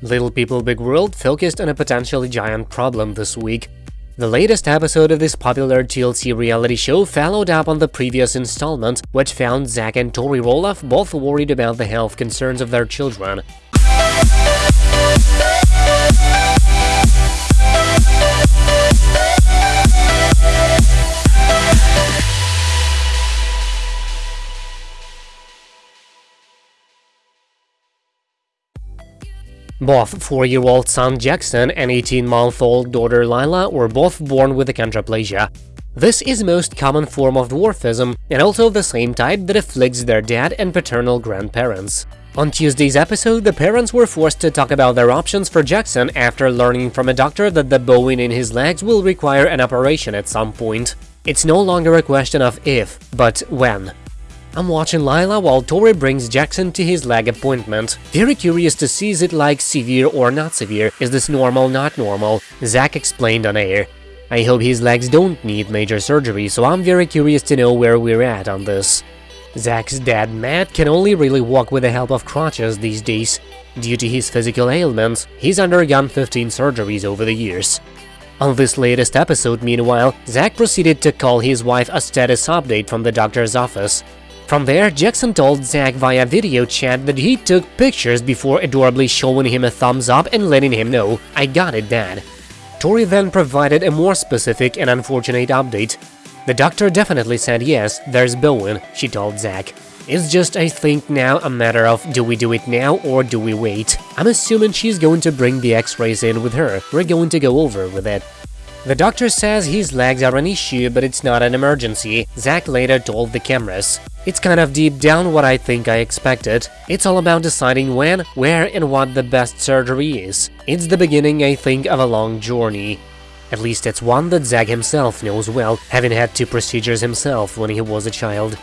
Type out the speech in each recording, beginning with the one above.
Little People Big World focused on a potentially giant problem this week. The latest episode of this popular TLC reality show followed up on the previous installment, which found Zach and Tori Roloff both worried about the health concerns of their children. Both 4-year-old son Jackson and 18-month-old daughter Lila were both born with achondroplasia. This is most common form of dwarfism and also the same type that afflicts their dad and paternal grandparents. On Tuesday's episode, the parents were forced to talk about their options for Jackson after learning from a doctor that the bowing in his legs will require an operation at some point. It's no longer a question of if, but when. I'm watching Lila while Tori brings Jackson to his leg appointment. Very curious to see is it like severe or not severe, is this normal not normal, Zach explained on air. I hope his legs don't need major surgery, so I'm very curious to know where we're at on this. Zach's dad Matt can only really walk with the help of crutches these days. Due to his physical ailments, he's undergone 15 surgeries over the years. On this latest episode, meanwhile, Zach proceeded to call his wife a status update from the doctor's office. From there, Jackson told Zach via video chat that he took pictures before adorably showing him a thumbs up and letting him know, I got it, dad. Tori then provided a more specific and unfortunate update. The doctor definitely said yes, there's bowing, she told Zach. It's just, I think, now a matter of do we do it now or do we wait? I'm assuming she's going to bring the x-rays in with her, we're going to go over with it. The doctor says his legs are an issue, but it's not an emergency, Zach later told the cameras. It's kind of deep down what I think I expected. It's all about deciding when, where and what the best surgery is. It's the beginning, I think, of a long journey. At least it's one that Zach himself knows well, having had two procedures himself when he was a child.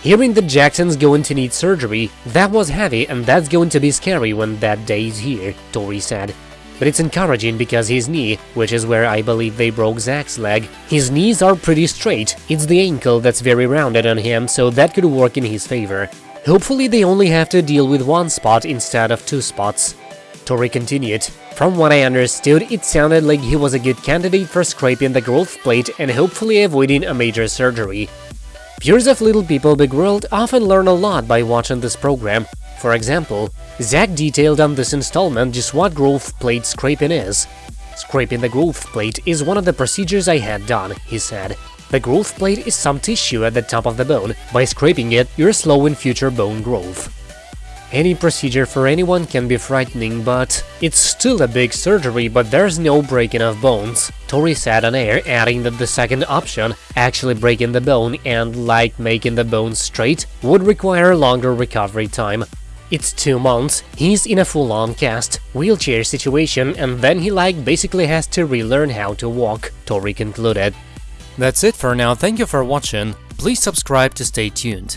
Hearing that Jackson's going to need surgery, that was heavy and that's going to be scary when that day is here, Tori said but it's encouraging because his knee, which is where I believe they broke Zach's leg, his knees are pretty straight, it's the ankle that's very rounded on him, so that could work in his favor. Hopefully they only have to deal with one spot instead of two spots. Tori continued, From what I understood, it sounded like he was a good candidate for scraping the growth plate and hopefully avoiding a major surgery. Viewers of Little People Big World often learn a lot by watching this program, for example, Zach detailed on this installment just what growth plate scraping is. Scraping the growth plate is one of the procedures I had done, he said. The growth plate is some tissue at the top of the bone. By scraping it, you're slowing future bone growth. Any procedure for anyone can be frightening, but it's still a big surgery, but there's no breaking of bones. Tori said on air, adding that the second option, actually breaking the bone and, like making the bone straight, would require longer recovery time. It's two months, he's in a full-on cast, wheelchair situation, and then he like basically has to relearn how to walk, Tori concluded. That's it for now, thank you for watching, please subscribe to stay tuned.